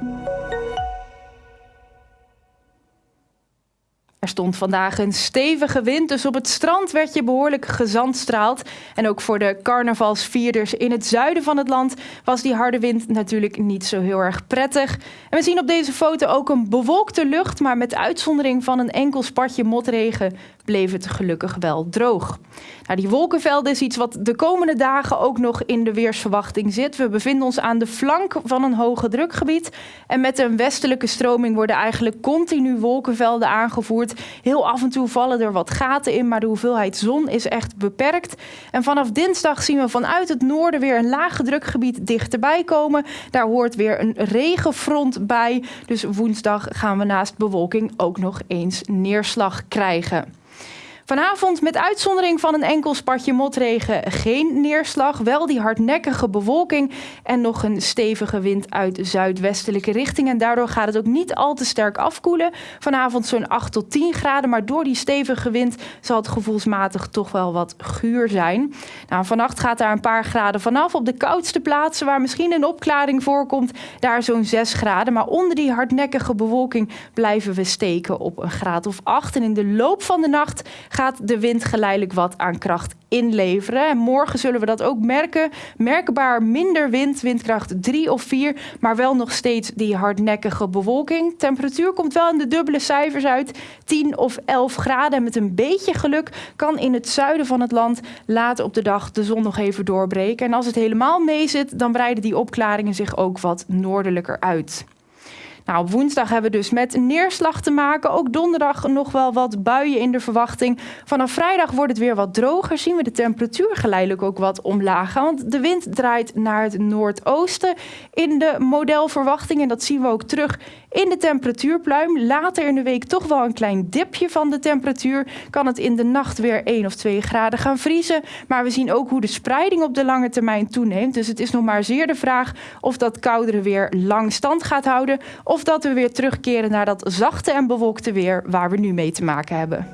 Música Er stond vandaag een stevige wind, dus op het strand werd je behoorlijk gezandstraald. En ook voor de carnavalsvierders in het zuiden van het land was die harde wind natuurlijk niet zo heel erg prettig. En we zien op deze foto ook een bewolkte lucht, maar met uitzondering van een enkel spatje motregen bleef het gelukkig wel droog. Nou, die wolkenvelden is iets wat de komende dagen ook nog in de weersverwachting zit. We bevinden ons aan de flank van een hoge drukgebied. En met een westelijke stroming worden eigenlijk continu wolkenvelden aangevoerd. Heel af en toe vallen er wat gaten in, maar de hoeveelheid zon is echt beperkt. En vanaf dinsdag zien we vanuit het noorden weer een lage drukgebied dichterbij komen. Daar hoort weer een regenfront bij. Dus woensdag gaan we naast bewolking ook nog eens neerslag krijgen. Vanavond met uitzondering van een enkel spatje motregen geen neerslag. Wel die hardnekkige bewolking en nog een stevige wind uit zuidwestelijke richting. En daardoor gaat het ook niet al te sterk afkoelen. Vanavond zo'n 8 tot 10 graden, maar door die stevige wind zal het gevoelsmatig toch wel wat guur zijn. Nou, vannacht gaat daar een paar graden vanaf. Op de koudste plaatsen waar misschien een opklaring voorkomt, daar zo'n 6 graden. Maar onder die hardnekkige bewolking blijven we steken op een graad of 8. En in de loop van de nacht gaat de wind geleidelijk wat aan kracht inleveren. En morgen zullen we dat ook merken. Merkbaar minder wind, windkracht 3 of 4, maar wel nog steeds die hardnekkige bewolking. Temperatuur komt wel in de dubbele cijfers uit, 10 of 11 graden. En met een beetje geluk kan in het zuiden van het land later op de dag de zon nog even doorbreken. En als het helemaal mee zit, dan breiden die opklaringen zich ook wat noordelijker uit. Nou, op woensdag hebben we dus met neerslag te maken. Ook donderdag nog wel wat buien in de verwachting. Vanaf vrijdag wordt het weer wat droger. Zien we de temperatuur geleidelijk ook wat omlaag gaan. Want de wind draait naar het noordoosten in de modelverwachting. En dat zien we ook terug in de temperatuurpluim. Later in de week toch wel een klein dipje van de temperatuur. Kan het in de nacht weer 1 of 2 graden gaan vriezen. Maar we zien ook hoe de spreiding op de lange termijn toeneemt. Dus het is nog maar zeer de vraag of dat koudere weer lang stand gaat houden. Of dat we weer terugkeren naar dat zachte en bewolkte weer waar we nu mee te maken hebben.